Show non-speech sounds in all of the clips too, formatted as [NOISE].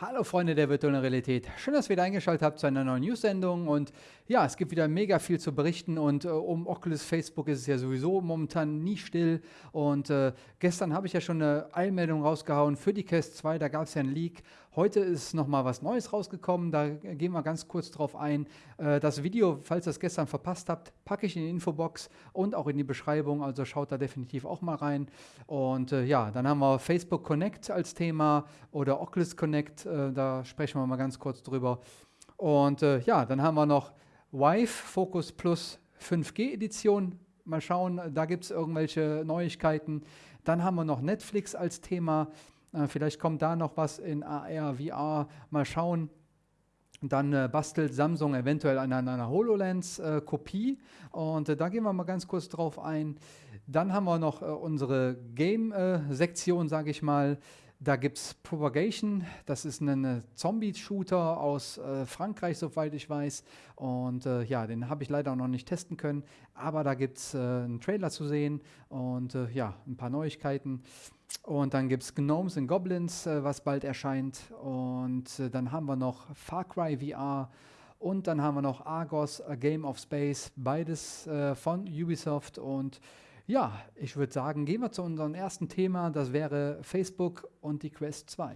Hallo Freunde der virtuellen Realität. Schön, dass ihr wieder eingeschaltet habt zu einer neuen News-Sendung. Und ja, es gibt wieder mega viel zu berichten. Und äh, um Oculus Facebook ist es ja sowieso momentan nie still. Und äh, gestern habe ich ja schon eine Eilmeldung rausgehauen für die Quest 2. Da gab es ja einen Leak. Heute ist nochmal was Neues rausgekommen. Da gehen wir ganz kurz drauf ein. Äh, das Video, falls ihr es gestern verpasst habt, packe ich in die Infobox und auch in die Beschreibung. Also schaut da definitiv auch mal rein. Und äh, ja, dann haben wir Facebook Connect als Thema oder Oculus Connect äh, da sprechen wir mal ganz kurz drüber. Und ja, dann haben wir noch Vive Focus Plus 5G Edition. Mal schauen, da gibt es irgendwelche Neuigkeiten. Dann haben wir noch Netflix als Thema. Äh, vielleicht kommt da noch was in AR, VR. Mal schauen. Dann äh, bastelt Samsung eventuell an einer HoloLens-Kopie. Äh, und äh, da gehen wir mal ganz kurz drauf ein. Dann haben wir noch äh, unsere Game-Sektion, sage ich mal. Da gibt es Propagation, das ist ein Zombie-Shooter aus äh, Frankreich, soweit ich weiß. Und äh, ja, den habe ich leider noch nicht testen können, aber da gibt es äh, einen Trailer zu sehen und äh, ja, ein paar Neuigkeiten. Und dann gibt es Gnomes and Goblins, äh, was bald erscheint. Und äh, dann haben wir noch Far Cry VR. Und dann haben wir noch Argos, A Game of Space, beides von Ubisoft und ja, ich würde sagen, gehen wir zu unserem ersten Thema. Das wäre Facebook und die Quest 2.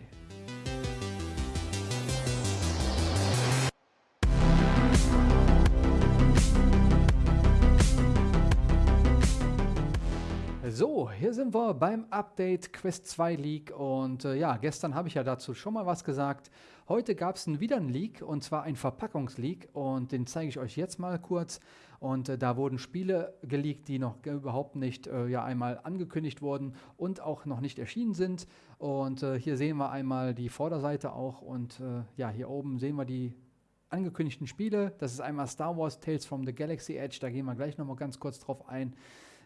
So, hier sind wir beim Update Quest 2 Leak und äh, ja, gestern habe ich ja dazu schon mal was gesagt. Heute gab es wieder einen Leak und zwar ein Verpackungsleak und den zeige ich euch jetzt mal kurz. Und äh, da wurden Spiele geleakt, die noch überhaupt nicht äh, ja, einmal angekündigt wurden und auch noch nicht erschienen sind. Und äh, hier sehen wir einmal die Vorderseite auch und äh, ja, hier oben sehen wir die angekündigten Spiele. Das ist einmal Star Wars Tales from the Galaxy Edge, da gehen wir gleich nochmal ganz kurz drauf ein.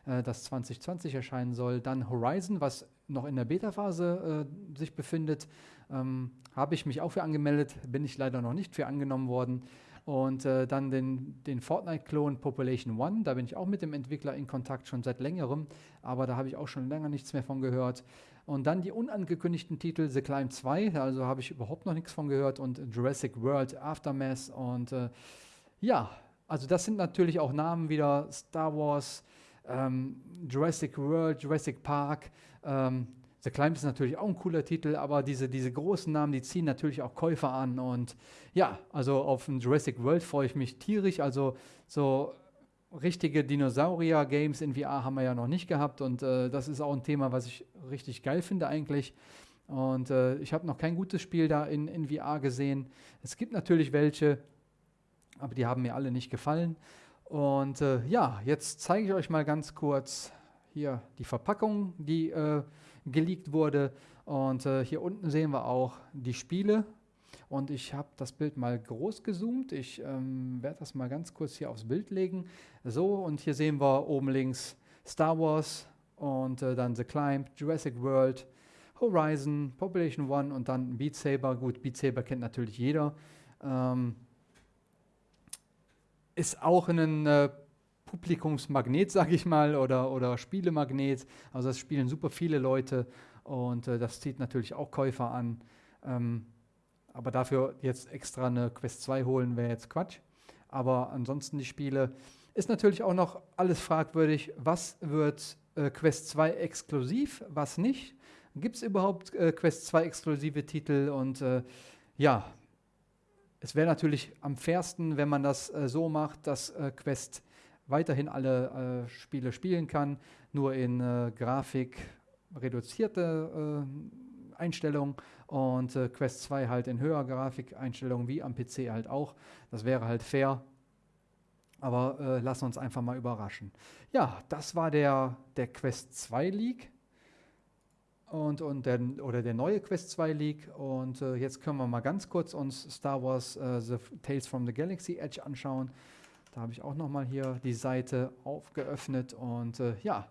Äh, das 2020 erscheinen soll. Dann Horizon, was noch in der Beta-Phase äh, sich befindet, ähm, habe ich mich auch für angemeldet, bin ich leider noch nicht für angenommen worden. Und äh, dann den, den Fortnite-Klon Population One, da bin ich auch mit dem Entwickler in Kontakt schon seit längerem, aber da habe ich auch schon länger nichts mehr von gehört. Und dann die unangekündigten Titel The Climb 2, also habe ich überhaupt noch nichts von gehört und Jurassic World Aftermath und äh, ja, also das sind natürlich auch Namen wieder Star Wars, ähm, Jurassic World, Jurassic Park. Ähm, The Climb ist natürlich auch ein cooler Titel, aber diese, diese großen Namen, die ziehen natürlich auch Käufer an. Und ja, also auf ein Jurassic World freue ich mich tierisch. Also so richtige Dinosaurier-Games in VR haben wir ja noch nicht gehabt. Und äh, das ist auch ein Thema, was ich richtig geil finde eigentlich. Und äh, ich habe noch kein gutes Spiel da in, in VR gesehen. Es gibt natürlich welche, aber die haben mir alle nicht gefallen. Und äh, ja, jetzt zeige ich euch mal ganz kurz hier die Verpackung, die äh, geleakt wurde. Und äh, hier unten sehen wir auch die Spiele. Und ich habe das Bild mal groß gezoomt. Ich ähm, werde das mal ganz kurz hier aufs Bild legen. So, und hier sehen wir oben links Star Wars und äh, dann The Climb, Jurassic World, Horizon, Population One und dann Beat Saber. Gut, Beat Saber kennt natürlich jeder. Ähm, ist auch ein äh, Publikumsmagnet, sage ich mal, oder, oder Spielemagnet. Also das spielen super viele Leute und äh, das zieht natürlich auch Käufer an. Ähm, aber dafür jetzt extra eine Quest 2 holen, wäre jetzt Quatsch. Aber ansonsten die Spiele ist natürlich auch noch alles fragwürdig. Was wird äh, Quest 2 exklusiv, was nicht? Gibt es überhaupt äh, Quest 2 exklusive Titel? Und äh, ja, es wäre natürlich am fairsten, wenn man das äh, so macht, dass äh, Quest weiterhin alle äh, Spiele spielen kann, nur in äh, Grafik reduzierte äh, Einstellungen und äh, Quest 2 halt in höherer Grafikeinstellungen wie am PC halt auch. Das wäre halt fair. Aber lassen uns einfach mal überraschen. Ja, das war der, der Quest 2 Leak und, und der, oder der neue Quest 2 Leak. Und äh, jetzt können wir mal ganz kurz uns Star Wars äh, The Tales from the Galaxy Edge anschauen. Da habe ich auch nochmal hier die Seite aufgeöffnet und äh, ja,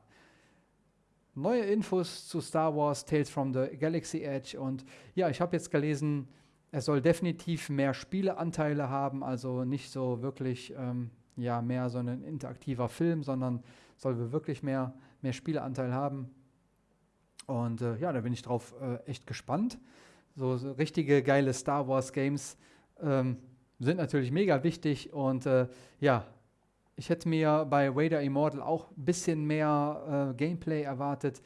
neue Infos zu Star Wars Tales from the Galaxy Edge. Und ja, ich habe jetzt gelesen, es soll definitiv mehr Spieleanteile haben, also nicht so wirklich ähm, ja, mehr so ein interaktiver Film, sondern soll wirklich mehr, mehr Spieleanteil haben. Und äh, ja, da bin ich drauf äh, echt gespannt. so, so richtige geile Star Wars Games ähm, sind natürlich mega wichtig und äh, ja, ich hätte mir bei Vader Immortal auch ein bisschen mehr äh, Gameplay erwartet.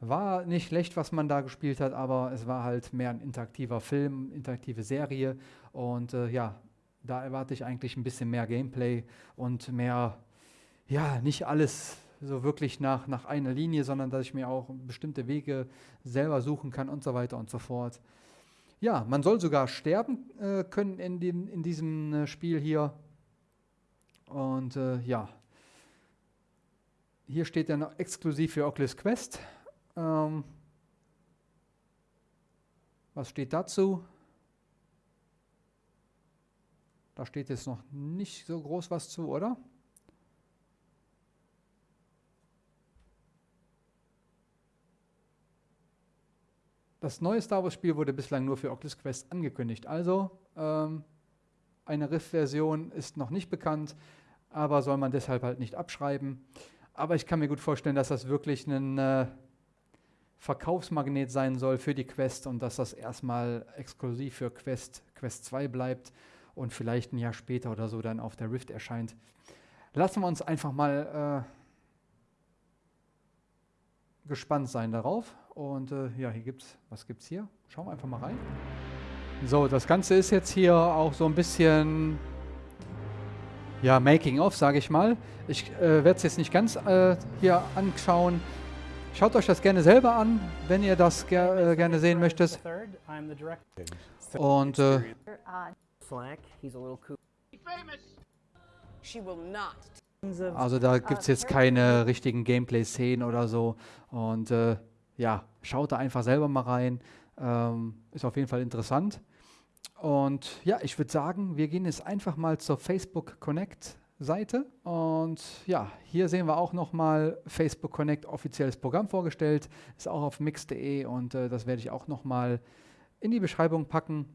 War nicht schlecht, was man da gespielt hat, aber es war halt mehr ein interaktiver Film, interaktive Serie. Und äh, ja, da erwarte ich eigentlich ein bisschen mehr Gameplay und mehr, ja, nicht alles so wirklich nach, nach einer Linie, sondern dass ich mir auch bestimmte Wege selber suchen kann und so weiter und so fort. Ja, man soll sogar sterben äh, können in, dem, in diesem äh, Spiel hier. Und äh, ja, hier steht dann exklusiv für Oculus Quest. Ähm, was steht dazu? Da steht jetzt noch nicht so groß was zu, oder? Das neue Star Wars-Spiel wurde bislang nur für Oculus Quest angekündigt. Also ähm, eine Rift-Version ist noch nicht bekannt, aber soll man deshalb halt nicht abschreiben. Aber ich kann mir gut vorstellen, dass das wirklich ein äh, Verkaufsmagnet sein soll für die Quest und dass das erstmal exklusiv für Quest, Quest 2 bleibt und vielleicht ein Jahr später oder so dann auf der Rift erscheint. Lassen wir uns einfach mal äh, gespannt sein darauf. Und äh, ja, hier gibt's, was gibt's hier? Schauen wir einfach mal rein. So, das Ganze ist jetzt hier auch so ein bisschen, ja, Making-of, sage ich mal. Ich äh, werde es jetzt nicht ganz äh, hier anschauen. Schaut euch das gerne selber an, wenn ihr das ger äh, gerne sehen möchtet. Und äh, also da gibt es jetzt keine richtigen Gameplay-Szenen oder so. Und äh, ja, schaut da einfach selber mal rein. Ähm, ist auf jeden Fall interessant. Und ja, ich würde sagen, wir gehen jetzt einfach mal zur Facebook Connect Seite. Und ja, hier sehen wir auch nochmal Facebook Connect offizielles Programm vorgestellt. Ist auch auf mix.de und äh, das werde ich auch nochmal in die Beschreibung packen.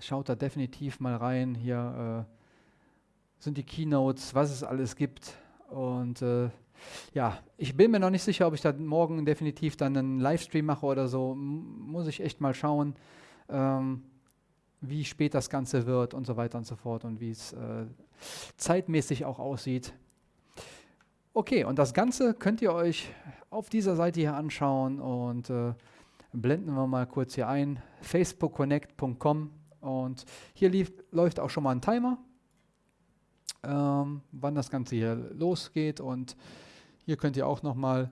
Schaut da definitiv mal rein. Hier äh, sind die Keynotes, was es alles gibt. Und äh, ja, ich bin mir noch nicht sicher, ob ich da morgen definitiv dann einen Livestream mache oder so. muss ich echt mal schauen. Ähm, wie spät das Ganze wird und so weiter und so fort und wie es äh, zeitmäßig auch aussieht. Okay, und das Ganze könnt ihr euch auf dieser Seite hier anschauen und äh, blenden wir mal kurz hier ein, facebookconnect.com und hier lief, läuft auch schon mal ein Timer, ähm, wann das Ganze hier losgeht und hier könnt ihr auch nochmal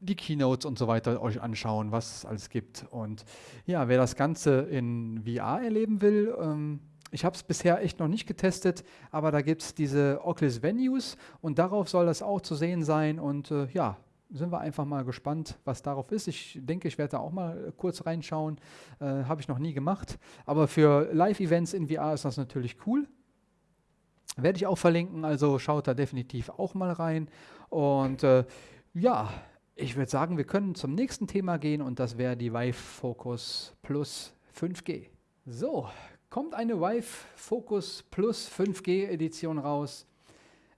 die Keynotes und so weiter euch anschauen, was es alles gibt. Und ja, wer das Ganze in VR erleben will, ähm, ich habe es bisher echt noch nicht getestet, aber da gibt es diese Oculus Venues und darauf soll das auch zu sehen sein. Und äh, ja, sind wir einfach mal gespannt, was darauf ist. Ich denke, ich werde da auch mal kurz reinschauen. Äh, habe ich noch nie gemacht. Aber für Live-Events in VR ist das natürlich cool. Werde ich auch verlinken, also schaut da definitiv auch mal rein. Und äh, ja, ich würde sagen, wir können zum nächsten Thema gehen und das wäre die Vive Focus Plus 5G. So, kommt eine Vive Focus Plus 5G Edition raus.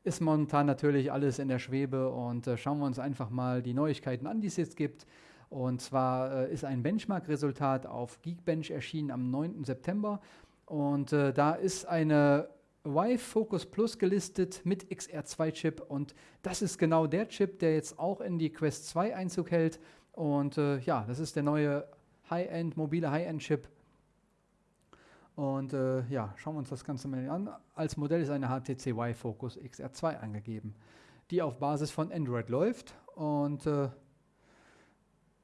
Ist momentan natürlich alles in der Schwebe und äh, schauen wir uns einfach mal die Neuigkeiten an, die es jetzt gibt. Und zwar äh, ist ein Benchmark-Resultat auf Geekbench erschienen am 9. September und äh, da ist eine Vive Focus Plus gelistet mit XR2-Chip und das ist genau der Chip, der jetzt auch in die Quest 2 Einzug hält. Und äh, ja, das ist der neue High-End, mobile High-End-Chip. Und äh, ja, schauen wir uns das Ganze mal an. Als Modell ist eine HTC Vive Focus XR2 angegeben, die auf Basis von Android läuft. Und äh,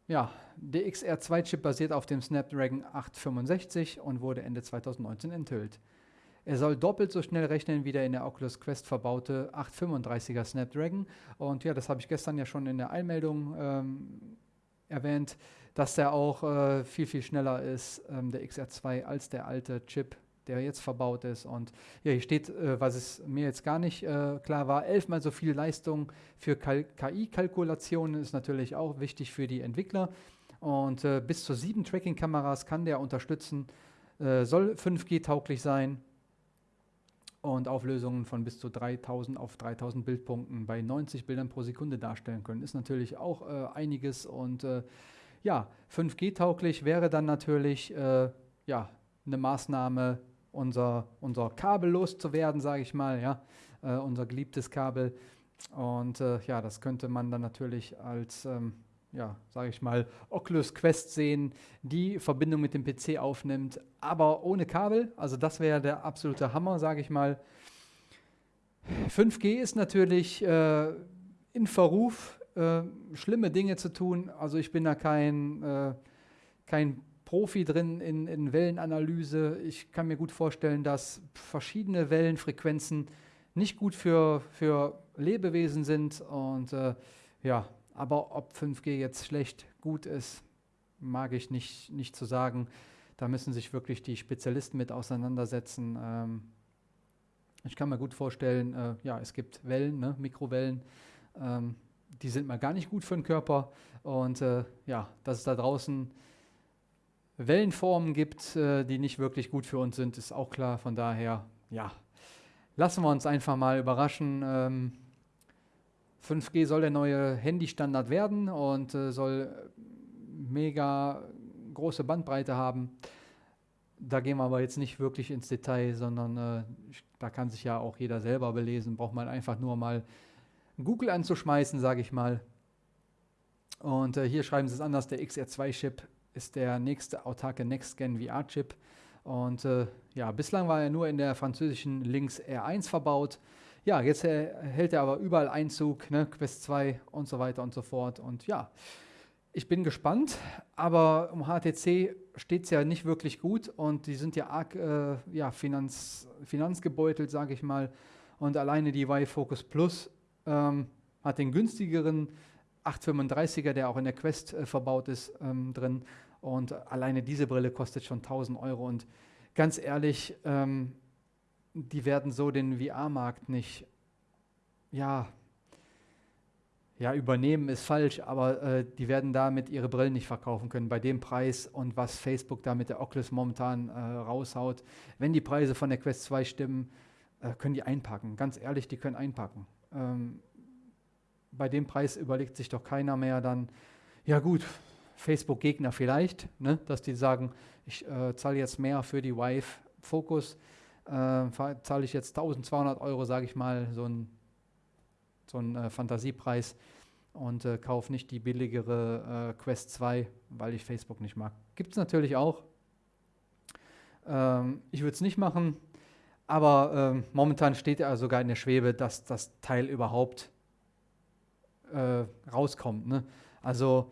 ja, der XR2-Chip basiert auf dem Snapdragon 865 und wurde Ende 2019 enthüllt. Er soll doppelt so schnell rechnen wie der in der Oculus Quest verbaute 835er Snapdragon. Und ja, das habe ich gestern ja schon in der Einmeldung ähm, erwähnt, dass der auch äh, viel, viel schneller ist, ähm, der XR2, als der alte Chip, der jetzt verbaut ist. Und ja, hier steht, äh, was es mir jetzt gar nicht äh, klar war, elfmal so viel Leistung für KI-Kalkulationen ist natürlich auch wichtig für die Entwickler. Und äh, bis zu sieben Tracking-Kameras kann der unterstützen, äh, soll 5G-tauglich sein und Auflösungen von bis zu 3000 auf 3000 Bildpunkten bei 90 Bildern pro Sekunde darstellen können. Ist natürlich auch äh, einiges und äh, ja, 5G-tauglich wäre dann natürlich äh, ja, eine Maßnahme, unser, unser Kabel loszuwerden, sage ich mal, ja, äh, unser geliebtes Kabel. Und äh, ja, das könnte man dann natürlich als, ähm, ja, sage ich mal, Oculus Quest sehen, die Verbindung mit dem PC aufnimmt, aber ohne Kabel. Also das wäre der absolute Hammer, sage ich mal. 5G ist natürlich äh, in Verruf, äh, schlimme Dinge zu tun. Also ich bin da kein, äh, kein Profi drin in, in, Wellenanalyse. Ich kann mir gut vorstellen, dass verschiedene Wellenfrequenzen nicht gut für, für Lebewesen sind. Und äh, ja, aber ob 5G jetzt schlecht, gut ist, mag ich nicht, nicht zu sagen. Da müssen sich wirklich die Spezialisten mit auseinandersetzen. Ähm, ich kann mir gut vorstellen, äh, ja, es gibt Wellen, ne, Mikrowellen, ähm, die sind mal gar nicht gut für den Körper. Und äh, ja, dass es da draußen Wellenformen gibt, äh, die nicht wirklich gut für uns sind, ist auch klar. Von daher, ja, lassen wir uns einfach mal überraschen. Ähm, 5G soll der neue Handystandard werden und äh, soll mega große Bandbreite haben. Da gehen wir aber jetzt nicht wirklich ins Detail, sondern äh, da kann sich ja auch jeder selber belesen. Braucht man einfach nur mal Google anzuschmeißen, sage ich mal. Und äh, hier schreiben sie es anders, der XR2-Chip ist der nächste autarke Next-Gen VR-Chip. Und äh, ja, bislang war er nur in der französischen Lynx R1 verbaut. Ja, jetzt äh, hält er aber überall Einzug, ne? Quest 2 und so weiter und so fort. Und ja, ich bin gespannt, aber um HTC steht es ja nicht wirklich gut und die sind ja arg äh, ja, Finanz, finanzgebeutelt, sage ich mal. Und alleine die Y Focus Plus ähm, hat den günstigeren 835er, der auch in der Quest äh, verbaut ist, ähm, drin. Und alleine diese Brille kostet schon 1000 Euro. Und ganz ehrlich, ähm, die werden so den VR-Markt nicht, ja, ja, übernehmen ist falsch, aber äh, die werden damit ihre Brillen nicht verkaufen können bei dem Preis und was Facebook da mit der Oculus momentan äh, raushaut. Wenn die Preise von der Quest 2 stimmen, äh, können die einpacken. Ganz ehrlich, die können einpacken. Ähm, bei dem Preis überlegt sich doch keiner mehr dann, ja gut, Facebook-Gegner vielleicht, ne, dass die sagen, ich äh, zahle jetzt mehr für die Vive Focus, äh, zahle ich jetzt 1200 Euro, sage ich mal, so ein, so ein äh, Fantasiepreis und äh, kaufe nicht die billigere äh, Quest 2, weil ich Facebook nicht mag. Gibt es natürlich auch. Ähm, ich würde es nicht machen, aber ähm, momentan steht er sogar in der Schwebe, dass das Teil überhaupt äh, rauskommt. Ne? Also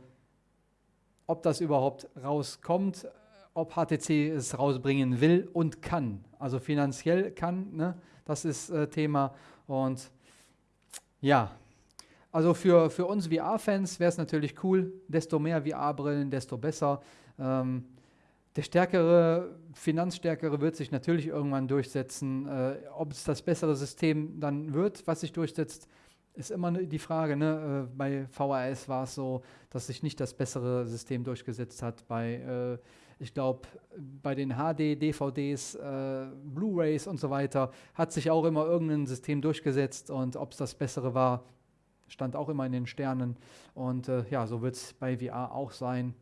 ob das überhaupt rauskommt, ob HTC es rausbringen will und kann. Also finanziell kann, ne? das ist äh, Thema. Und ja, also für, für uns VR-Fans wäre es natürlich cool, desto mehr VR-Brillen, desto besser. Ähm, der stärkere, finanzstärkere wird sich natürlich irgendwann durchsetzen. Äh, ob es das bessere System dann wird, was sich durchsetzt, ist immer die Frage. Ne? Äh, bei VHS war es so, dass sich nicht das bessere System durchgesetzt hat. Bei, äh, ich glaube, bei den HD, DVDs, äh, Blu-rays und so weiter hat sich auch immer irgendein System durchgesetzt und ob es das bessere war, stand auch immer in den Sternen. Und äh, ja, so wird es bei VR auch sein.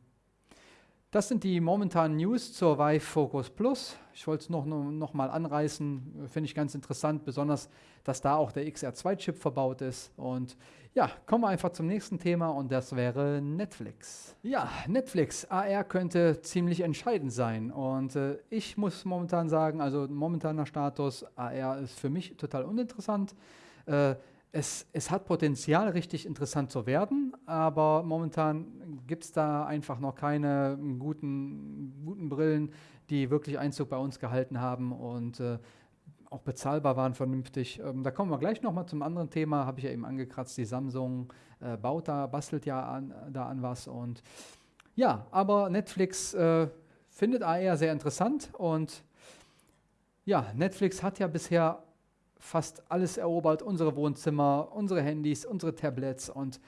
Das sind die momentanen News zur Vive Focus Plus. Ich wollte es noch, noch mal anreißen, finde ich ganz interessant, besonders, dass da auch der XR2-Chip verbaut ist. Und ja, kommen wir einfach zum nächsten Thema und das wäre Netflix. Ja, Netflix, AR könnte ziemlich entscheidend sein. Und äh, ich muss momentan sagen, also momentaner Status, AR ist für mich total uninteressant. Äh, es, es hat Potenzial, richtig interessant zu werden, aber momentan gibt es da einfach noch keine guten, guten Brillen, die wirklich Einzug bei uns gehalten haben und äh, auch bezahlbar waren vernünftig. Ähm, da kommen wir gleich nochmal zum anderen Thema, habe ich ja eben angekratzt, die Samsung äh, baut da, bastelt ja an, da an was und ja, aber Netflix äh, findet AR sehr interessant und ja, Netflix hat ja bisher fast alles erobert, unsere Wohnzimmer, unsere Handys, unsere Tablets und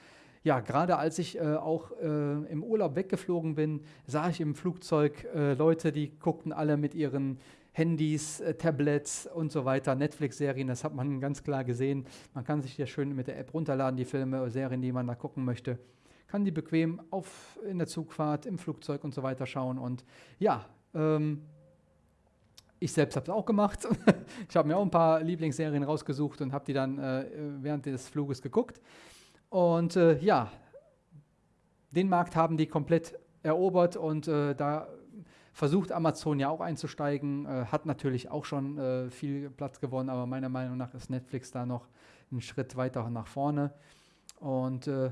ja, gerade als ich äh, auch äh, im Urlaub weggeflogen bin, sah ich im Flugzeug äh, Leute, die guckten alle mit ihren Handys, äh, Tablets und so weiter, Netflix-Serien, das hat man ganz klar gesehen. Man kann sich ja schön mit der App runterladen, die Filme, Serien, die man da gucken möchte. kann die bequem auf, in der Zugfahrt, im Flugzeug und so weiter schauen. Und ja, ähm, ich selbst habe es auch gemacht. [LAUGHS] ich habe mir auch ein paar Lieblingsserien rausgesucht und habe die dann äh, während des Fluges geguckt. Und äh, ja, den Markt haben die komplett erobert und äh, da versucht Amazon ja auch einzusteigen, äh, hat natürlich auch schon äh, viel Platz gewonnen, aber meiner Meinung nach ist Netflix da noch einen Schritt weiter nach vorne. Und äh,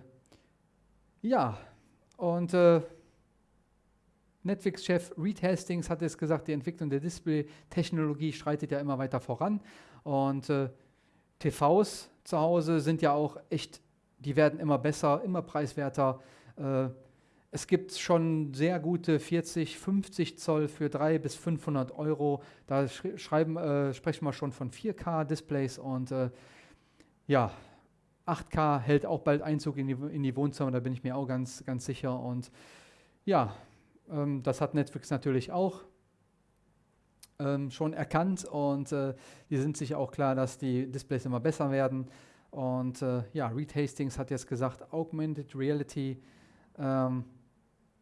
ja, und Netflix-Chef Reed Hastings hat es gesagt, die Entwicklung der Display-Technologie schreitet ja immer weiter voran. Und äh, TVs zu Hause sind ja auch echt, die werden immer besser, immer preiswerter. Äh, es gibt schon sehr gute 40, 50 Zoll für 300 bis 500 Euro. Da schreiben, äh, sprechen wir schon von 4K-Displays und äh, ja, 8K hält auch bald Einzug in die, in die Wohnzimmer, da bin ich mir auch ganz, ganz sicher. Und ja, ähm, das hat Netflix natürlich auch ähm, schon erkannt und äh, die sind sich auch klar, dass die Displays immer besser werden. Und äh, ja, Reed Hastings hat jetzt gesagt, Augmented Reality ähm,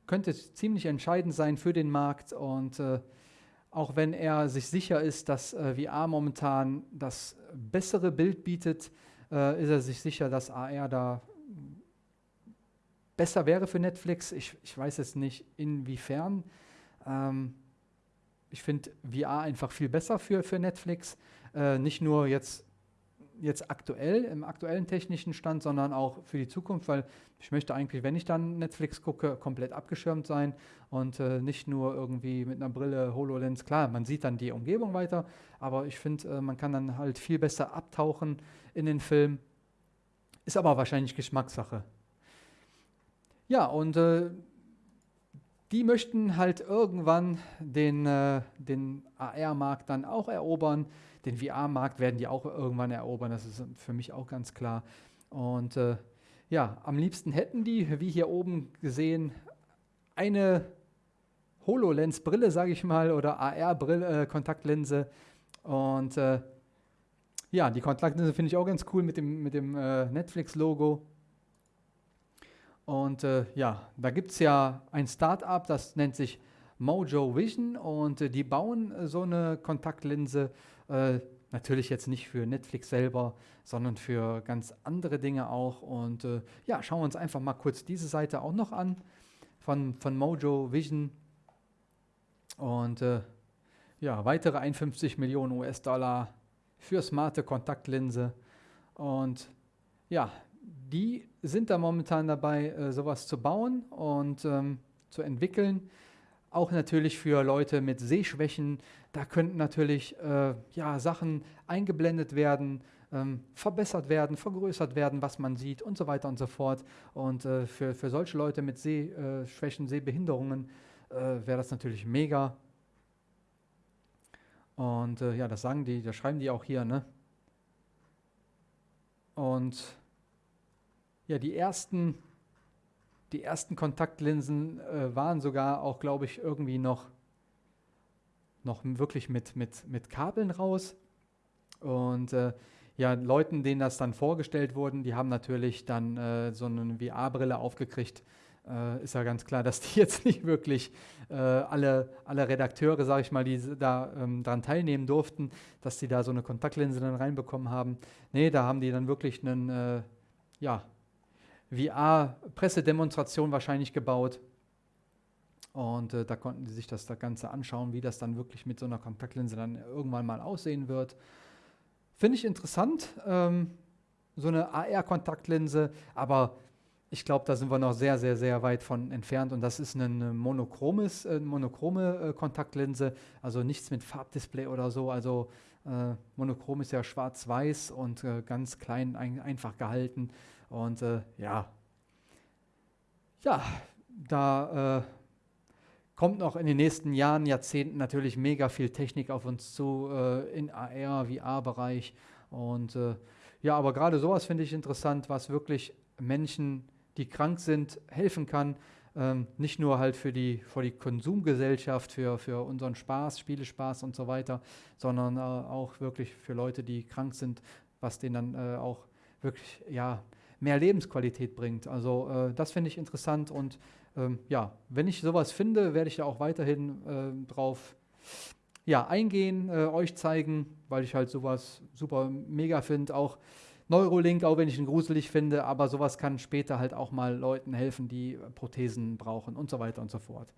könnte ziemlich entscheidend sein für den Markt und äh, auch wenn er sich sicher ist, dass äh, VR momentan das bessere Bild bietet, äh, ist er sich sicher, dass AR da besser wäre für Netflix. Ich, ich weiß jetzt nicht, inwiefern. Ähm, ich finde VR einfach viel besser für, für Netflix. Äh, nicht nur jetzt, jetzt aktuell, im aktuellen technischen Stand, sondern auch für die Zukunft, weil ich möchte eigentlich, wenn ich dann Netflix gucke, komplett abgeschirmt sein und äh, nicht nur irgendwie mit einer Brille, HoloLens. Klar, man sieht dann die Umgebung weiter, aber ich finde, äh, man kann dann halt viel besser abtauchen in den Film. Ist aber wahrscheinlich Geschmackssache. Ja, und äh, die möchten halt irgendwann den, äh, den AR-Markt dann auch erobern. Den VR-Markt werden die auch irgendwann erobern, das ist für mich auch ganz klar. Und äh, ja, am liebsten hätten die, wie hier oben gesehen, eine HoloLens-Brille, sage ich mal, oder AR-Brille, äh. Und äh, ja, die Kontaktlinse finde ich auch ganz cool mit dem, mit dem äh, Netflix-Logo. Und äh, ja, da gibt es ja ein Startup, das nennt sich Mojo Vision und äh, die bauen äh, so eine Kontaktlinse. Äh, natürlich jetzt nicht für Netflix selber, sondern für ganz andere Dinge auch. Und äh, ja, schauen wir uns einfach mal kurz diese Seite auch noch an von, von Mojo Vision. Und äh, ja, weitere 51 Millionen US-Dollar für smarte Kontaktlinse. Und ja, die sind da momentan dabei, äh, sowas zu bauen und ähm, zu entwickeln. Auch natürlich für Leute mit Sehschwächen. Da könnten natürlich äh, ja, Sachen eingeblendet werden, ähm, verbessert werden, vergrößert werden, was man sieht und so weiter und so fort. Und äh, für, für solche Leute mit Sehschwächen, Sehbehinderungen äh, wäre das natürlich mega. Und äh, ja, das sagen die, das schreiben die auch hier, ne? Und ja, die ersten, die ersten Kontaktlinsen äh, waren sogar auch, glaube ich, irgendwie noch, noch wirklich mit, mit, mit Kabeln raus. Und äh, ja, Leuten, denen das dann vorgestellt wurden, die haben natürlich dann äh, so eine VR-Brille aufgekriegt äh, ist ja ganz klar, dass die [LAUGHS] jetzt nicht wirklich äh, alle, alle Redakteure, sage ich mal, die da ähm, daran teilnehmen durften, dass die da so eine Kontaktlinse dann reinbekommen haben. Nee, da haben die dann wirklich einen, äh, ja, VR-Pressedemonstration wahrscheinlich gebaut. Und äh, da konnten sie sich das, das Ganze anschauen, wie das dann wirklich mit so einer Kontaktlinse dann irgendwann mal aussehen wird. Finde ich interessant, ähm, so eine AR-Kontaktlinse, aber ich glaube, da sind wir noch sehr, sehr, sehr weit von entfernt und das ist eine monochromes, äh, monochrome äh, Kontaktlinse, also nichts mit Farbdisplay oder so. Also äh, monochrom ist ja schwarz-weiß und äh, ganz klein, ein, einfach gehalten. Und äh, ja, ja, da äh, kommt noch in den nächsten Jahren, Jahrzehnten natürlich mega viel Technik auf uns zu in AR, VR-Bereich. Und ja, aber gerade sowas finde ich interessant, was wirklich Menschen die krank sind, helfen kann. Ähm, nicht nur halt für die, für die Konsumgesellschaft, für, für unseren Spaß, Spielespaß und so weiter, sondern äh, auch wirklich für Leute, die krank sind, was denen dann äh, auch wirklich ja, mehr Lebensqualität bringt. Also äh, das finde ich interessant und ähm, ja, wenn ich sowas finde, werde ich da auch weiterhin äh, drauf ja, eingehen, äh, euch zeigen, weil ich halt sowas super mega finde. Auch Neurolink, auch wenn ich ihn gruselig finde, aber sowas kann später halt auch mal Leuten helfen, die Prothesen brauchen und so weiter und so fort.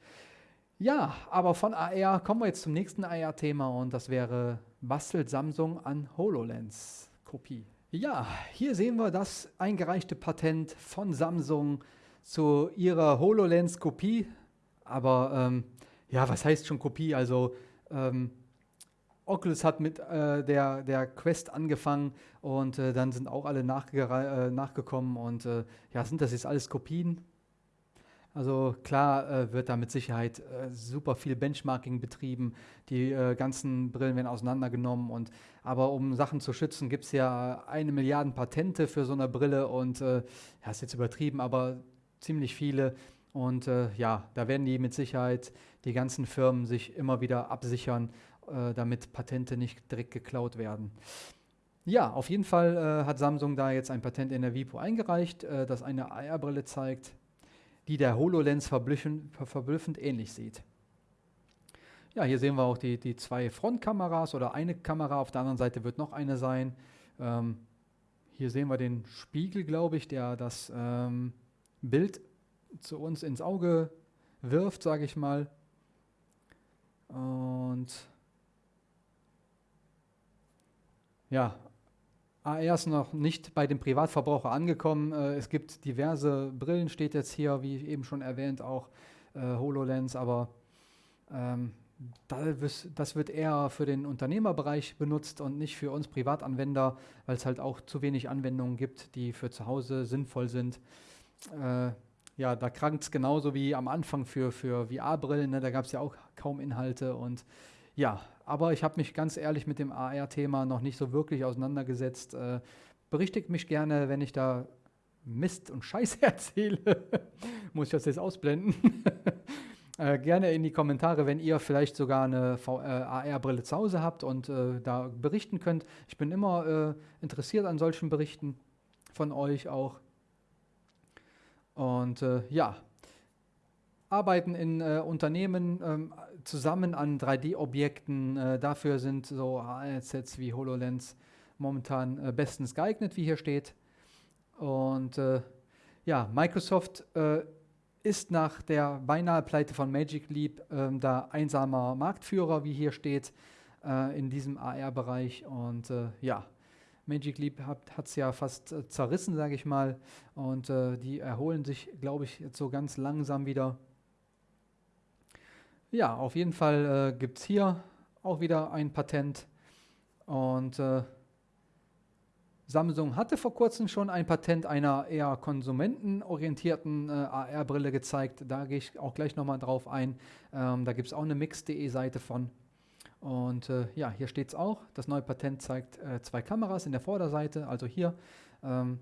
Ja, aber von AR kommen wir jetzt zum nächsten AR-Thema und das wäre, bastelt Samsung an HoloLens-Kopie? Ja, hier sehen wir das eingereichte Patent von Samsung zu ihrer HoloLens-Kopie. Aber ähm, ja, was heißt schon Kopie? Also ähm, Oculus hat mit äh, der, der Quest angefangen und äh, dann sind auch alle äh, nachgekommen und äh, ja, sind das jetzt alles Kopien? Also klar äh, wird da mit Sicherheit äh, super viel Benchmarking betrieben, die äh, ganzen Brillen werden auseinandergenommen und aber um Sachen zu schützen, gibt es ja eine Milliarde Patente für so eine Brille und äh, ja, ist jetzt übertrieben, aber ziemlich viele. Und äh, ja, da werden die mit Sicherheit die ganzen Firmen sich immer wieder absichern, äh, damit Patente nicht direkt geklaut werden. Ja, auf jeden Fall hat Samsung da jetzt ein Patent in der WIPO eingereicht, das eine AR-Brille zeigt, die der HoloLens verblüffend, ähnlich sieht. Ja, hier sehen wir auch die, die zwei Frontkameras oder eine Kamera, auf der anderen Seite wird noch eine sein. Ähm, hier sehen wir den Spiegel, glaube ich, der das ähm, Bild zu uns ins Auge wirft, sage ich mal. Und ja, AR ist noch nicht bei dem Privatverbraucher angekommen. Äh, es gibt diverse Brillen, steht jetzt hier, wie eben schon erwähnt, auch äh, HoloLens, aber ähm, das wird eher für den Unternehmerbereich benutzt und nicht für uns Privatanwender, weil es halt auch zu wenig Anwendungen gibt, die für zu Hause sinnvoll sind. Äh, ja, da krankt es genauso wie am Anfang für, für VR-Brillen, ne? da gab es ja auch kaum Inhalte und ja, aber ich habe mich ganz ehrlich mit dem AR-Thema noch nicht so wirklich auseinandergesetzt. Äh, berichtigt mich gerne, wenn ich da Mist und Scheiße [LAUGHS] erzähle. Muss ich das jetzt ausblenden? [LAUGHS] äh, gerne in die Kommentare, wenn ihr vielleicht sogar eine äh, AR-Brille zu Hause habt und äh, da berichten könnt. Ich bin immer äh, interessiert an solchen Berichten von euch auch. Und ja, arbeiten in äh, Unternehmen ähm, zusammen an 3D-Objekten. Äh, dafür sind so AR-Sets wie HoloLens momentan äh, bestens geeignet, wie hier steht. Und äh, ja, Microsoft äh, ist nach der beinahe Pleite von Magic Leap ähm, da einsamer Marktführer, wie hier steht, äh, in diesem AR-Bereich. Und ja, Magic Leap hat es ja fast zerrissen, sage ich mal. Und die erholen sich, glaube ich, jetzt so ganz langsam wieder. Ja, auf jeden Fall äh, gibt es hier auch wieder ein Patent. Und äh, Samsung hatte vor kurzem schon ein Patent einer eher konsumentenorientierten äh, AR-Brille gezeigt. Da gehe ich auch gleich nochmal drauf ein. Ähm, da gibt es auch eine mix.de Seite von. Und äh, ja, hier steht es auch. Das neue Patent zeigt äh, zwei Kameras in der Vorderseite. Also hier ähm,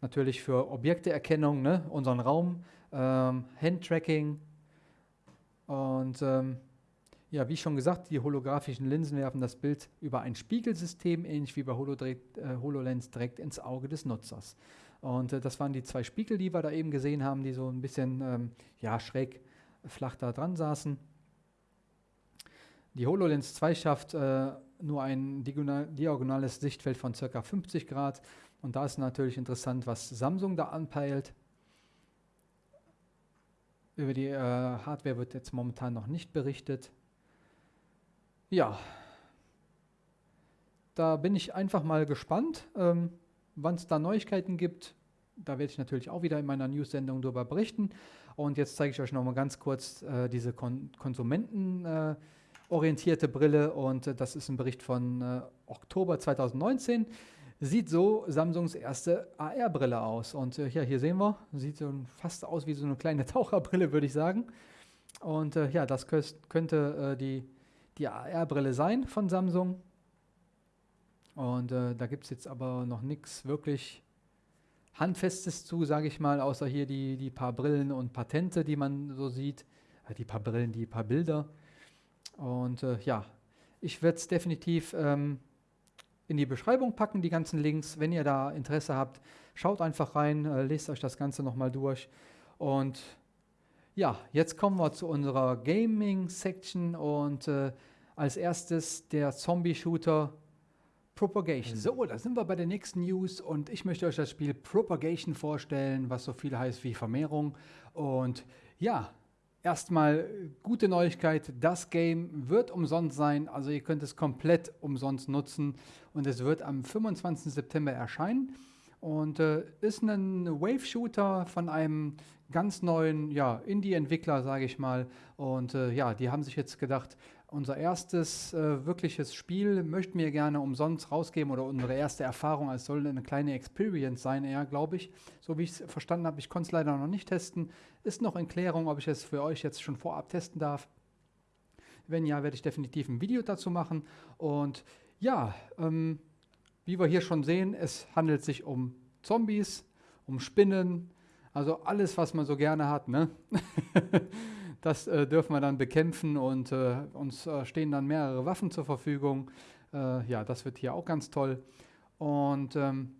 natürlich für Objekteerkennung, ne, unseren Raum, ähm, Handtracking, und ähm, ja, wie schon gesagt, die holographischen Linsen werfen das Bild über ein Spiegelsystem, ähnlich wie bei äh, HoloLens, direkt ins Auge des Nutzers. Und äh, das waren die zwei Spiegel, die wir da eben gesehen haben, die so ein bisschen ähm, ja, schräg flach da dran saßen. Die HoloLens 2 schafft äh, nur ein diagonales Sichtfeld von ca. 50 Grad. Und da ist natürlich interessant, was Samsung da anpeilt. Über die äh, Hardware wird jetzt momentan noch nicht berichtet. Ja, da bin ich einfach mal gespannt, ähm, wann es da Neuigkeiten gibt. Da werde ich natürlich auch wieder in meiner News-Sendung darüber berichten. Und jetzt zeige ich euch noch mal ganz kurz äh, diese Kon konsumentenorientierte äh, Brille. Und äh, das ist ein Bericht von äh, Oktober 2019 sieht so Samsungs erste AR-Brille aus. Und äh, ja, hier sehen wir, sieht so fast aus wie so eine kleine [LAUGHS] Taucherbrille, würde ich sagen. Und äh, ja, das könnte äh, die, die AR-Brille sein von Samsung. Und äh, da gibt es jetzt aber noch nichts wirklich Handfestes zu, sage ich mal, außer hier die, die paar Brillen und Patente, die man so sieht. Äh, die paar Brillen, die paar Bilder. Und äh, ja, ich werde es definitiv ähm, in die Beschreibung packen, die ganzen Links. Wenn ihr da Interesse habt, schaut einfach rein, äh, lest euch das Ganze nochmal durch. Und ja, jetzt kommen wir zu unserer Gaming-Section und äh, als erstes der Zombie-Shooter Propagation. So, da sind wir bei der nächsten News und ich möchte euch das Spiel Propagation vorstellen, was so viel heißt wie Vermehrung. Und ja, erstmal gute Neuigkeit, das Game wird umsonst sein, also ihr könnt es komplett umsonst nutzen und es wird am 25. September erscheinen und äh, ist ein Wave-Shooter von einem ganz neuen ja, Indie-Entwickler, sage ich mal. Und äh, ja, die haben sich jetzt gedacht, unser erstes äh, wirkliches Spiel möchten wir gerne umsonst rausgeben oder unsere erste Erfahrung, als soll eine kleine Experience sein, eher, glaube ich. So wie ich es verstanden habe, ich konnte es leider noch nicht testen. Ist noch in Klärung, ob ich es für euch jetzt schon vorab testen darf. Wenn ja, werde ich definitiv ein Video dazu machen. Und ja, ähm, wie wir hier schon sehen, es handelt sich um Zombies, um Spinnen, also alles, was man so gerne hat. Ne? [LAUGHS] Das äh, dürfen wir dann bekämpfen und äh, uns äh, stehen dann mehrere Waffen zur Verfügung. Äh, ja, das wird hier auch ganz toll. Und ähm,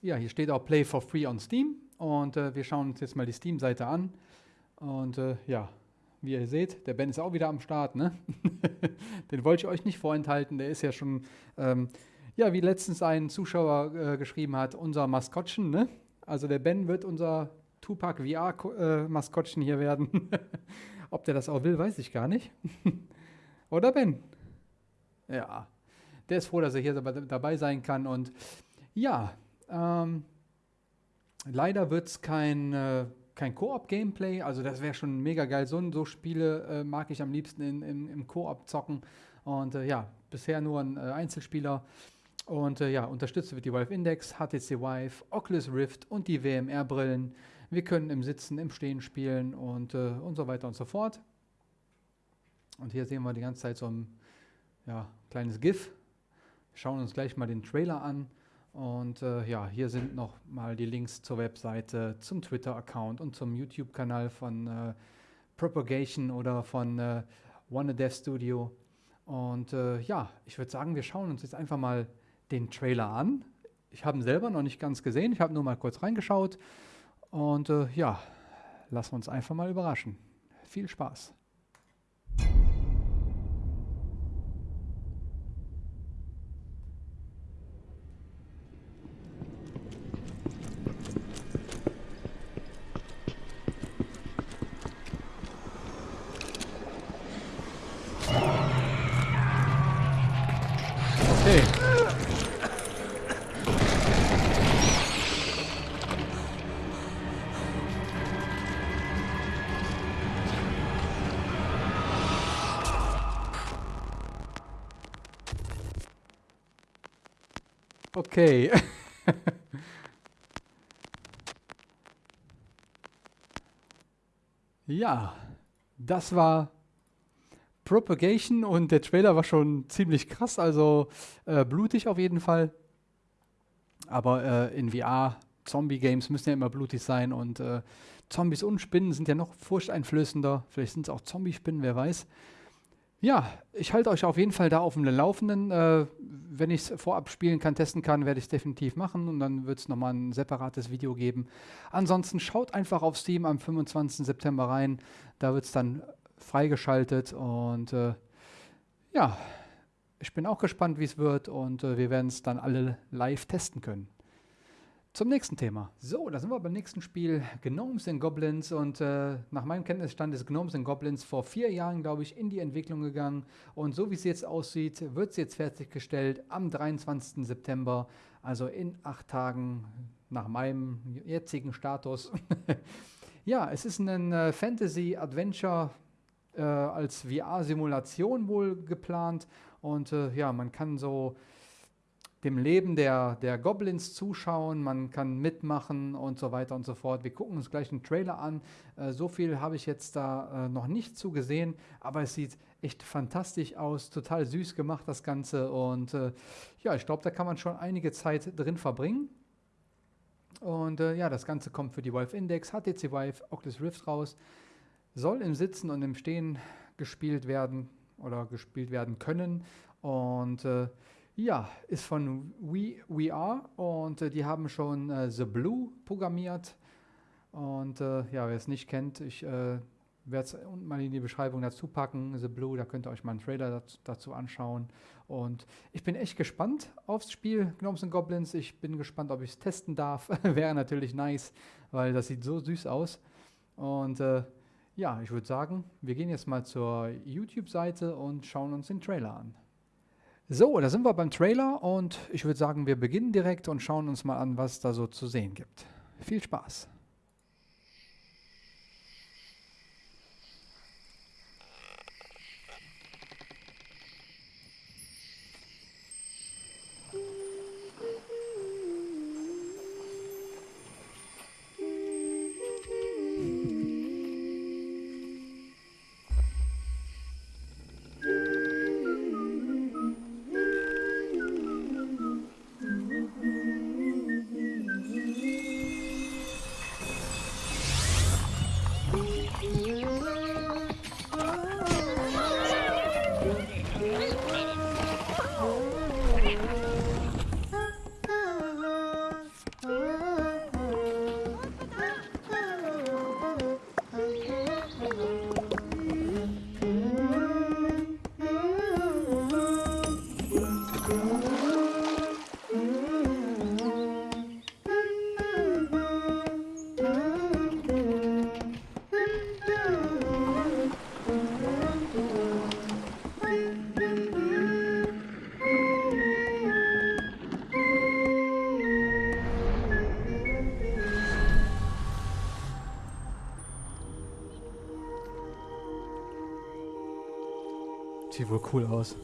ja, hier steht auch Play for Free on Steam. Und äh, wir schauen uns jetzt mal die Steam-Seite an. Und äh, ja, wie ihr seht, der Ben ist auch wieder am Start. Ne? [LAUGHS] Den wollte ich euch nicht vorenthalten. Der ist ja schon, ähm, ja, wie letztens ein Zuschauer geschrieben hat, unser Maskottchen. Ne? Also der Ben wird unser Tupac VR-Maskottchen hier werden. [LAUGHS] Ob der das auch will, weiß ich gar nicht. [LAUGHS] Oder Ben? Ja, der ist froh, dass er hier dabei sein kann. Und ja, ähm, leider wird es kein, äh, kein Koop-Gameplay. Also das wäre schon mega geil. So, so Spiele äh, mag ich am liebsten in, in, im Koop zocken. Und äh, ja, bisher nur ein äh, Einzelspieler. Und äh, ja, unterstützt wird die Valve Index, HTC Vive, Oculus Rift und die WMR-Brillen. Wir können im Sitzen, im Stehen spielen und, äh, und so weiter und so fort. Und hier sehen wir die ganze Zeit so ein ja, kleines GIF. Wir schauen uns gleich mal den Trailer an. Und äh, ja, hier sind noch mal die Links zur Webseite, zum Twitter-Account und zum YouTube-Kanal von äh, Propagation oder von äh, One Dev Studio. Und äh, ja, ich würde sagen, wir schauen uns jetzt einfach mal den Trailer an. Ich habe ihn selber noch nicht ganz gesehen, ich habe nur mal kurz reingeschaut. Und äh, ja, lassen wir uns einfach mal überraschen. Viel Spaß. Okay. [LAUGHS] ja, das war Propagation und der Trailer war schon ziemlich krass, also äh, blutig auf jeden Fall. Aber äh, in VR, Zombie-Games müssen ja immer blutig sein und äh, Zombies und Spinnen sind ja noch furchteinflößender. Vielleicht sind es auch Zombie-Spinnen, wer weiß. Ja, ich halte euch auf jeden Fall da auf dem Laufenden. Äh, wenn ich es vorab spielen kann, testen kann, werde ich es definitiv machen und dann wird es nochmal ein separates Video geben. Ansonsten schaut einfach auf Steam am 25. September rein. Da wird es dann freigeschaltet und äh, ja, ich bin auch gespannt, wie es wird und äh, wir werden es dann alle live testen können. Zum nächsten Thema. So, da sind wir beim nächsten Spiel, Gnomes and Goblins. Und äh, nach meinem Kenntnisstand ist Gnomes and Goblins vor vier Jahren, glaube ich, in die Entwicklung gegangen. Und so wie es jetzt aussieht, wird es jetzt fertiggestellt am 23. September, also in acht Tagen nach meinem jetzigen Status. [LAUGHS] ja, es ist ein äh, Fantasy-Adventure äh, als VR-Simulation wohl geplant. Und äh, ja, man kann so dem Leben der, der Goblins zuschauen, man kann mitmachen und so weiter und so fort. Wir gucken uns gleich einen Trailer an. Äh, so viel habe ich jetzt da äh, noch nicht zugesehen, aber es sieht echt fantastisch aus, total süß gemacht das Ganze und äh, ja, ich glaube, da kann man schon einige Zeit drin verbringen. Und äh, ja, das Ganze kommt für die Valve Index, HTC Vive, Oculus Rift raus, soll im Sitzen und im Stehen gespielt werden oder gespielt werden können und äh, Ja, ist von We, We Are und äh, die haben schon äh, The Blue programmiert. Und äh, ja, wer es nicht kennt, ich äh, werde es unten mal in die Beschreibung dazu packen. The Blue, da könnt ihr euch mal einen Trailer dazu, dazu anschauen. Und ich bin echt gespannt aufs Spiel Gnomes and Goblins. Ich bin gespannt, ob ich es testen darf. [LAUGHS] Wäre natürlich nice, weil das sieht so süß aus. Und äh, ja, ich würde sagen, wir gehen jetzt mal zur YouTube-Seite und schauen uns den Trailer an. So, da sind wir beim Trailer und ich würde sagen, wir beginnen direkt und schauen uns mal an, was da so zu sehen gibt. Viel Spaß! Sieht wohl cool aus.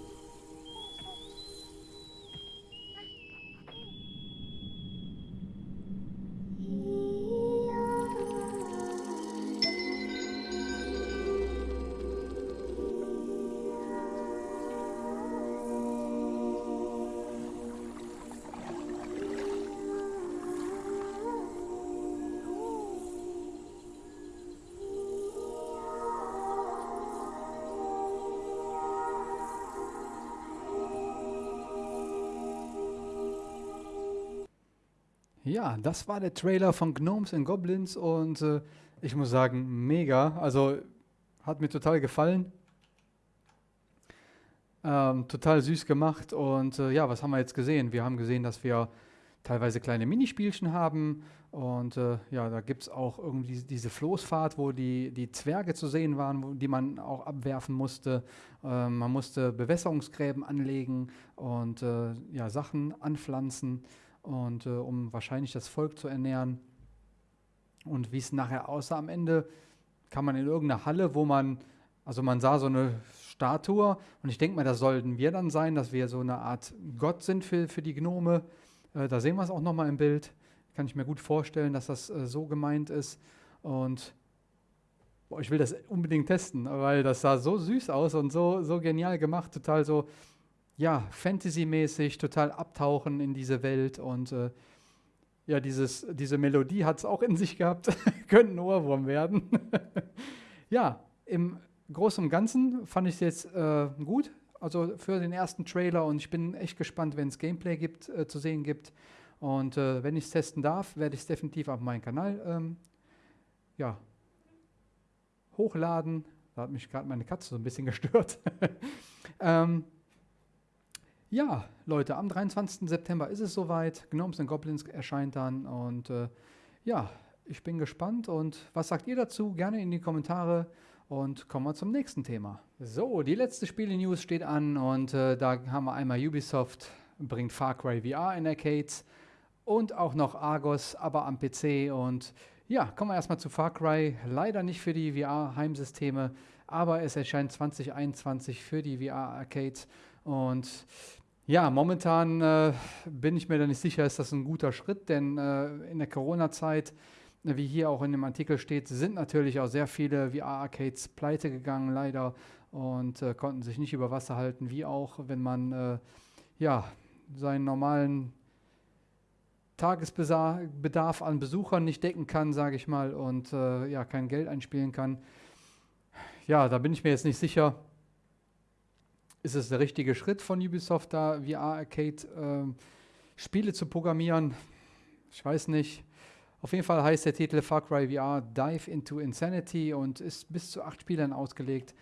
Das war der Trailer von Gnomes and Goblins und äh, ich muss sagen, mega. Also hat mir total gefallen. Ähm, total süß gemacht und äh, ja, was haben wir jetzt gesehen? Wir haben gesehen, dass wir teilweise kleine Minispielchen haben und äh, ja, da gibt es auch irgendwie diese Floßfahrt, wo die, die Zwerge zu sehen waren, wo, die man auch abwerfen musste. Ähm, man musste Bewässerungsgräben anlegen und äh, ja, Sachen anpflanzen und äh, um wahrscheinlich das Volk zu ernähren. Und wie es nachher aussah am Ende, kam man in irgendeine Halle, wo man, also man sah so eine Statue und ich denke mal, das sollten wir dann sein, dass wir so eine Art Gott sind für, für die Gnome. Äh, da sehen wir es auch nochmal im Bild. Kann ich mir gut vorstellen, dass das äh, so gemeint ist. Und boah, ich will das unbedingt testen, weil das sah so süß aus und so, so genial gemacht, total so ja, Fantasy-mäßig total abtauchen in diese Welt und äh, ja, dieses, diese Melodie hat es auch in sich gehabt, [LAUGHS] könnte ein Ohrwurm werden. [LAUGHS] ja, im Großen und Ganzen fand ich es jetzt äh, gut, also für den ersten Trailer und ich bin echt gespannt, wenn es Gameplay gibt, äh, zu sehen gibt. Und äh, wenn ich es testen darf, werde ich es definitiv auf meinen Kanal ähm, ja, hochladen. Da hat mich gerade meine Katze so ein bisschen [LAUGHS] gestört. ähm, ja, Leute, am 23. September ist es soweit. Gnomes and Goblins erscheint dann und äh, ja, ich bin gespannt und was sagt ihr dazu? Gerne in die Kommentare und kommen wir zum nächsten Thema. So, die letzte Spiele-News steht an und äh, da haben wir einmal Ubisoft bringt Far Cry VR in Arcades und auch noch Argos, aber am PC und ja, kommen wir erstmal zu Far Cry. Leider nicht für die VR-Heimsysteme, aber es erscheint 2021 für die VR-Arcades und ja, momentan äh, bin ich mir da nicht sicher, ist das ein guter Schritt, denn äh, in der Corona-Zeit, wie hier auch in dem Artikel steht, sind natürlich auch sehr viele VR-Arcades pleite gegangen, leider, und äh, konnten sich nicht über Wasser halten, wie auch, wenn man äh, ja, seinen normalen Tagesbedarf an Besuchern nicht decken kann, sage ich mal, und äh, ja, kein Geld einspielen kann. Ja, da bin ich mir jetzt nicht sicher ist es der richtige Schritt von Ubisoft, da VR-Arcade äh, Spiele zu programmieren? Ich weiß nicht. Auf jeden Fall heißt der Titel Far Cry VR Dive into Insanity und ist bis zu acht Spielern ausgelegt.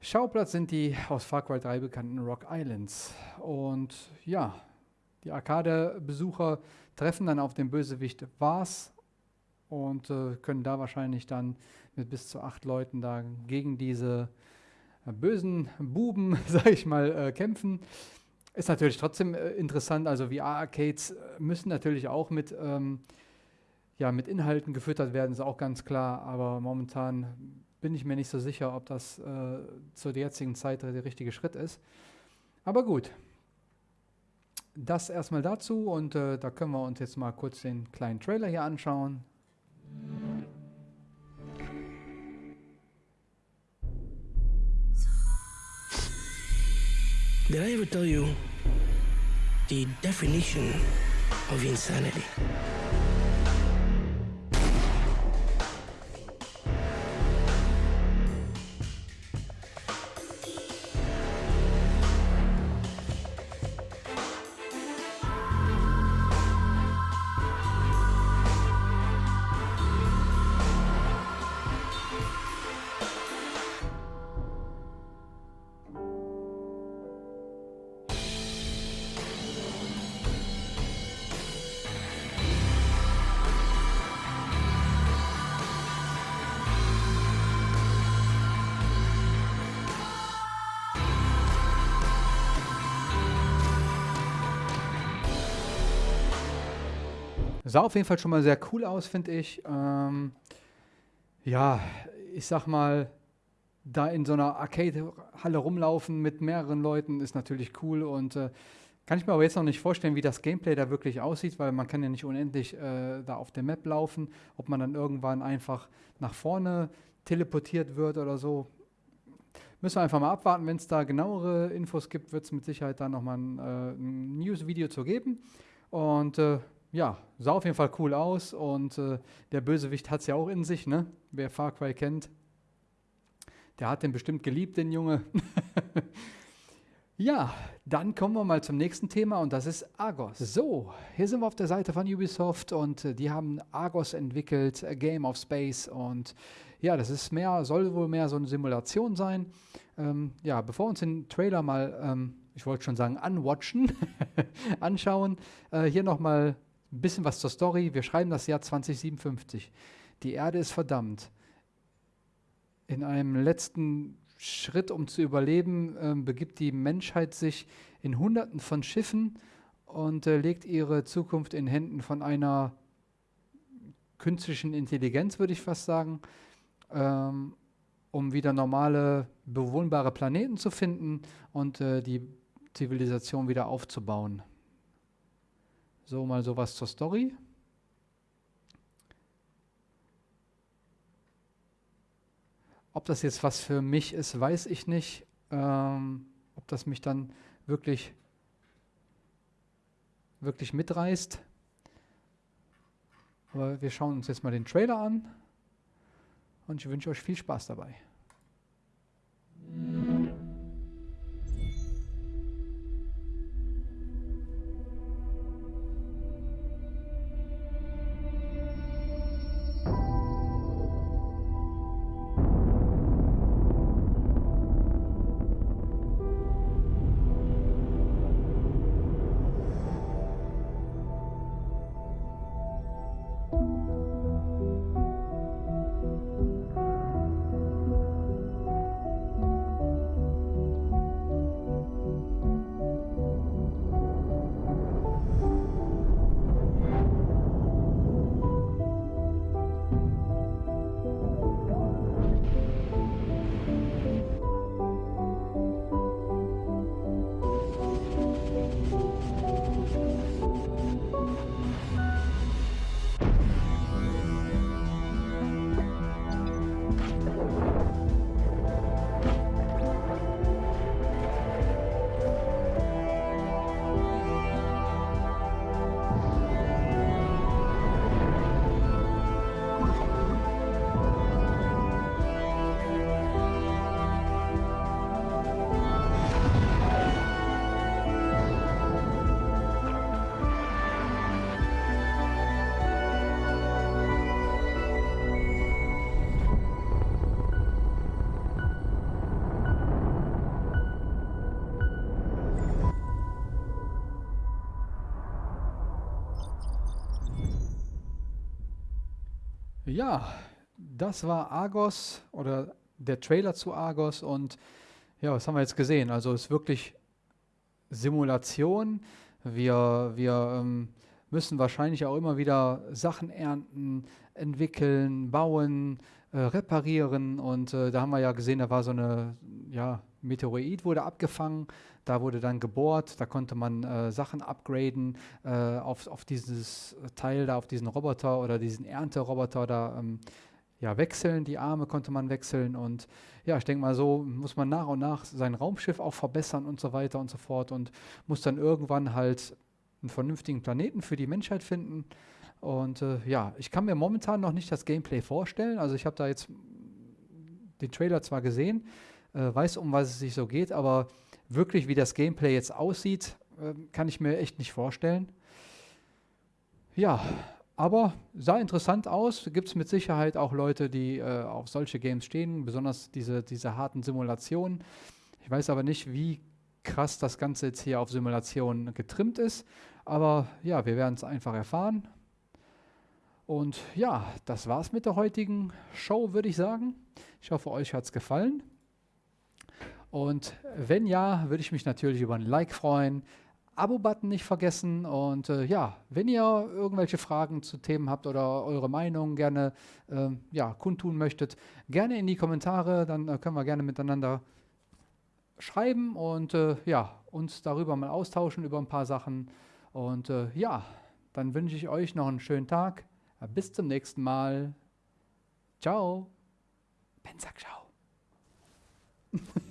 Schauplatz sind die aus Far Cry 3 bekannten Rock Islands. Und ja, die Arcade-Besucher treffen dann auf den Bösewicht Vars und äh, können da wahrscheinlich dann mit bis zu acht Leuten da gegen diese äh, bösen Buben, [LAUGHS] sag ich mal, äh, kämpfen. Ist natürlich trotzdem äh, interessant. Also VR-Arcades äh, müssen natürlich auch mit, ähm, ja, mit Inhalten gefüttert werden, ist auch ganz klar. Aber momentan bin ich mir nicht so sicher, ob das äh, zur jetzigen Zeit der richtige Schritt ist. Aber gut. Das erstmal dazu und äh, da können wir uns jetzt mal kurz den kleinen Trailer hier anschauen. Did I ever tell you the definition of insanity? Sah auf jeden Fall schon mal sehr cool aus, finde ich. Ähm, ja, ich sag mal, da in so einer Arcade-Halle rumlaufen mit mehreren Leuten ist natürlich cool und äh, kann ich mir aber jetzt noch nicht vorstellen, wie das Gameplay da wirklich aussieht, weil man kann ja nicht unendlich äh, da auf der Map laufen, ob man dann irgendwann einfach nach vorne teleportiert wird oder so. Müssen wir einfach mal abwarten, wenn es da genauere Infos gibt, wird es mit Sicherheit dann nochmal ein, äh, ein News-Video zu geben. Und äh, ja, sah auf jeden Fall cool aus und äh, der Bösewicht hat es ja auch in sich, ne? Wer Far Cry kennt, der hat den bestimmt geliebt, den Junge. [LAUGHS] ja, dann kommen wir mal zum nächsten Thema und das ist Argos. So, hier sind wir auf der Seite von Ubisoft und äh, die haben Argos entwickelt, A Game of Space und ja, das ist mehr, soll wohl mehr so eine Simulation sein. Ähm, ja, bevor wir uns den Trailer mal, ähm, ich wollte schon sagen, anwatchen, [LAUGHS] anschauen, äh, hier nochmal ein bisschen was zur Story. Wir schreiben das Jahr 2057. Die Erde ist verdammt. In einem letzten Schritt, um zu überleben, äh, begibt die Menschheit sich in Hunderten von Schiffen und äh, legt ihre Zukunft in Händen von einer künstlichen Intelligenz, würde ich fast sagen, ähm, um wieder normale, bewohnbare Planeten zu finden und äh, die Zivilisation wieder aufzubauen. So, mal sowas zur Story. Ob das jetzt was für mich ist, weiß ich nicht. Ähm, ob das mich dann wirklich, wirklich mitreißt. Aber wir schauen uns jetzt mal den Trailer an und ich wünsche euch viel Spaß dabei. Ja, das war Argos oder der Trailer zu Argos und ja, was haben wir jetzt gesehen? Also es ist wirklich Simulation. Wir, wir ähm, müssen wahrscheinlich auch immer wieder Sachen ernten, entwickeln, bauen, äh, reparieren. Und äh, da haben wir ja gesehen, da war so eine, ja, Meteorit wurde abgefangen, da wurde dann gebohrt, da konnte man äh, Sachen upgraden äh, auf, auf dieses Teil da, auf diesen Roboter oder diesen Ernteroboter da. Ähm, ja, wechseln, die Arme konnte man wechseln und ja, ich denke mal, so muss man nach und nach sein Raumschiff auch verbessern und so weiter und so fort und muss dann irgendwann halt einen vernünftigen Planeten für die Menschheit finden. Und äh, ja, ich kann mir momentan noch nicht das Gameplay vorstellen. Also ich habe da jetzt den Trailer zwar gesehen, äh, weiß, um was es sich so geht, aber wirklich, wie das Gameplay jetzt aussieht, äh, kann ich mir echt nicht vorstellen. Ja, aber sah interessant aus. Gibt es mit Sicherheit auch Leute, die äh, auf solche Games stehen, besonders diese, diese harten Simulationen. Ich weiß aber nicht, wie krass das Ganze jetzt hier auf Simulationen getrimmt ist. Aber ja, wir werden es einfach erfahren. Und ja, das war's mit der heutigen Show, würde ich sagen. Ich hoffe, euch hat es gefallen. Und wenn ja, würde ich mich natürlich über ein Like freuen. Abo-Button nicht vergessen. Und äh, ja, wenn ihr irgendwelche Fragen zu Themen habt oder eure Meinung gerne äh, ja, kundtun möchtet, gerne in die Kommentare. Dann äh, können wir gerne miteinander schreiben und äh, ja, uns darüber mal austauschen über ein paar Sachen. Und äh, ja, dann wünsche ich euch noch einen schönen Tag. Bis zum nächsten Mal. Ciao. Ben sagt ciao. [LAUGHS]